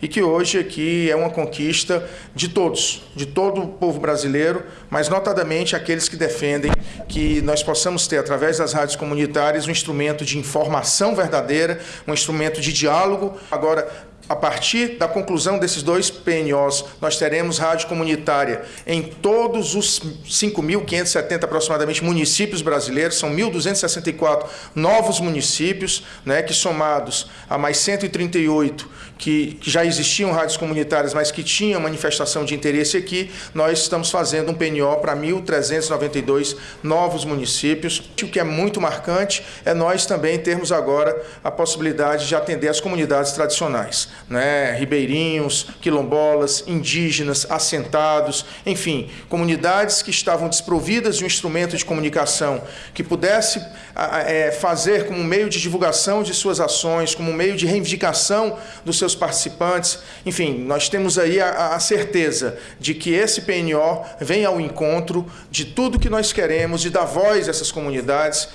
e que hoje aqui é uma conquista de todos, de todo o povo brasileiro, mas notadamente aqueles que defendem que nós possamos ter, através das rádios comunitárias, um instrumento de informação verdadeira, um instrumento de diálogo. Agora, a partir da conclusão desses dois PNOs, nós teremos rádio comunitária em todos os 5.570 aproximadamente municípios brasileiros, são 1.264 novos municípios, né, que somados a mais 138 que, que já existiam rádios comunitárias, mas que tinham manifestação de interesse aqui, nós estamos fazendo um PNO para 1.392 novos municípios. O que é muito marcante é nós também termos agora a possibilidade de atender as comunidades tradicionais né, ribeirinhos, quilombolas, indígenas, assentados, enfim, comunidades que estavam desprovidas de um instrumento de comunicação que pudesse é, fazer como meio de divulgação de suas ações, como meio de reivindicação dos seus participantes. Enfim, nós temos aí a, a certeza de que esse PNO vem ao encontro de tudo que nós queremos, de dar voz a essas comunidades.